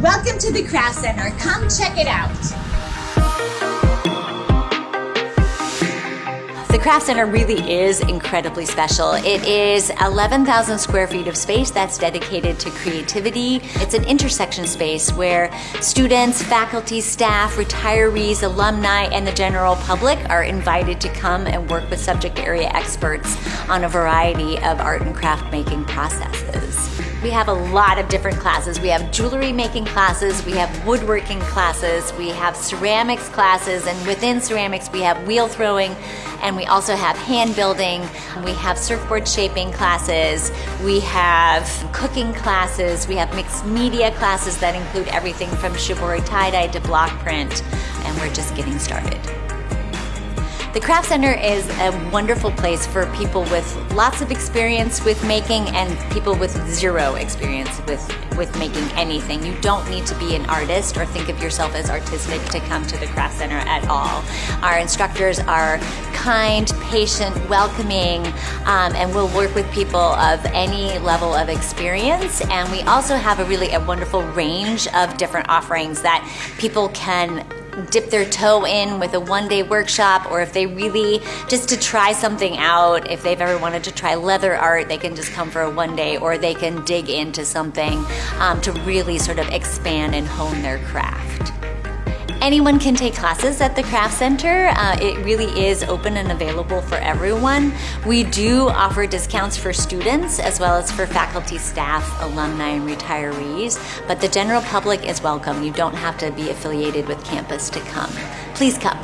Welcome to the Craft Center. Come check it out. The Craft Center really is incredibly special. It is 11,000 square feet of space that's dedicated to creativity. It's an intersection space where students, faculty, staff, retirees, alumni, and the general public are invited to come and work with subject area experts on a variety of art and craft making processes. We have a lot of different classes. We have jewelry making classes, we have woodworking classes, we have ceramics classes, and within ceramics we have wheel throwing, and we also have hand building. We have surfboard shaping classes. We have cooking classes. We have mixed media classes that include everything from shibori tie-dye to block print, and we're just getting started. The Craft Center is a wonderful place for people with lots of experience with making and people with zero experience with, with making anything. You don't need to be an artist or think of yourself as artistic to come to the Craft Center at all. Our instructors are kind, patient, welcoming, um, and we'll work with people of any level of experience. And we also have a really a wonderful range of different offerings that people can dip their toe in with a one day workshop or if they really just to try something out if they've ever wanted to try leather art they can just come for a one day or they can dig into something um, to really sort of expand and hone their craft Anyone can take classes at the Craft Center. Uh, it really is open and available for everyone. We do offer discounts for students as well as for faculty, staff, alumni, and retirees, but the general public is welcome. You don't have to be affiliated with campus to come. Please come.